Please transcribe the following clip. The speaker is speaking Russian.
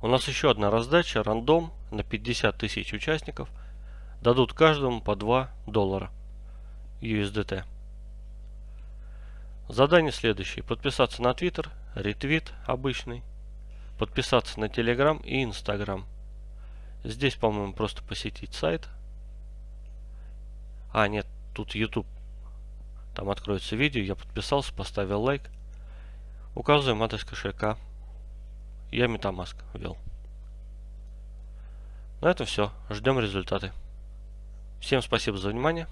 У нас еще одна раздача, рандом на 50 тысяч участников. Дадут каждому по 2 доллара USDT. Задание следующее. Подписаться на Twitter, ретвит обычный, подписаться на Telegram и Instagram. Здесь, по-моему, просто посетить сайт. А, нет, тут YouTube. Там откроется видео, я подписался, поставил лайк. Указываем адрес кошелька. Я Metamask ввел. На этом все. Ждем результаты. Всем спасибо за внимание.